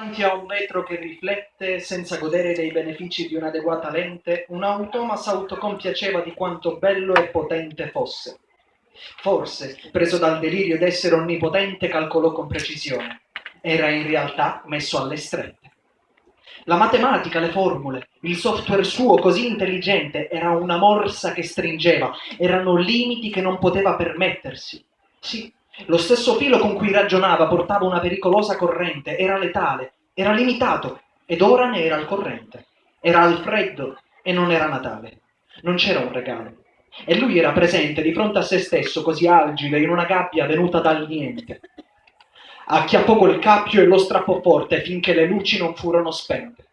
Davanti a un vetro che riflette, senza godere dei benefici di un'adeguata lente, un automa s'autocompiaceva di quanto bello e potente fosse. Forse, preso dal delirio d'essere onnipotente, calcolò con precisione. Era in realtà messo alle strette. La matematica, le formule, il software suo così intelligente era una morsa che stringeva, erano limiti che non poteva permettersi. Sì, lo stesso filo con cui ragionava portava una pericolosa corrente, era letale, era limitato, ed ora ne era al corrente. Era al freddo e non era Natale. Non c'era un regalo. E lui era presente di fronte a se stesso, così agile, in una gabbia venuta dal niente. Acchiappò quel cappio e lo strappò forte finché le luci non furono spente.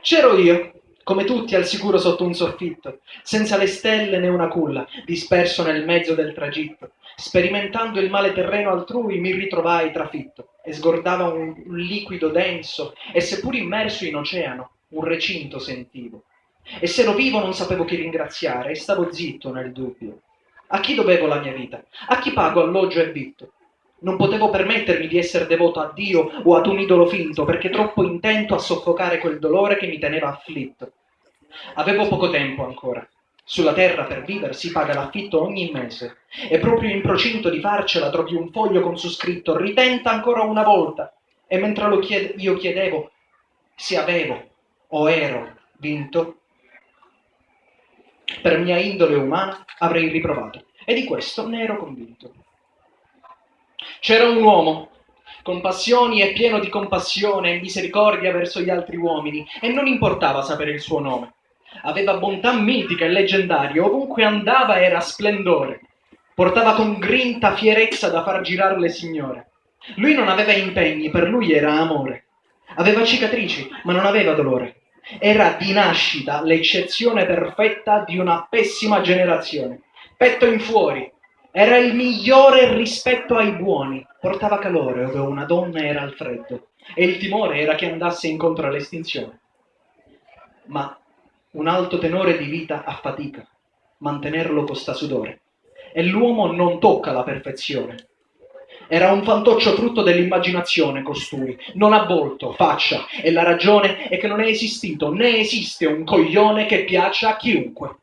C'ero io, come tutti al sicuro sotto un soffitto, senza le stelle né una culla, disperso nel mezzo del tragitto. Sperimentando il male terreno altrui mi ritrovai trafitto e sgordava un, un liquido denso e seppur immerso in oceano, un recinto sentivo. E se ero vivo non sapevo chi ringraziare e stavo zitto nel dubbio. A chi dovevo la mia vita? A chi pago alloggio e vitto? Non potevo permettermi di essere devoto a Dio o ad un idolo finto, perché troppo intento a soffocare quel dolore che mi teneva afflitto. Avevo poco tempo ancora. Sulla terra per vivere si paga l'affitto ogni mese e proprio in procinto di farcela trovi un foglio con su scritto ritenta ancora una volta e mentre chied io chiedevo se avevo o ero vinto, per mia indole umana avrei riprovato e di questo ne ero convinto. C'era un uomo, con passioni e pieno di compassione e misericordia verso gli altri uomini, e non importava sapere il suo nome. Aveva bontà mitica e leggendaria, ovunque andava era splendore. Portava con grinta fierezza da far girare le signore. Lui non aveva impegni, per lui era amore. Aveva cicatrici, ma non aveva dolore. Era di nascita l'eccezione perfetta di una pessima generazione. Petto in fuori, era il migliore rispetto ai buoni, portava calore ove una donna era al freddo e il timore era che andasse incontro all'estinzione. Ma un alto tenore di vita affatica, mantenerlo costa sudore e l'uomo non tocca la perfezione. Era un fantoccio frutto dell'immaginazione costui, non ha volto, faccia, e la ragione è che non è esistito né esiste un coglione che piaccia a chiunque.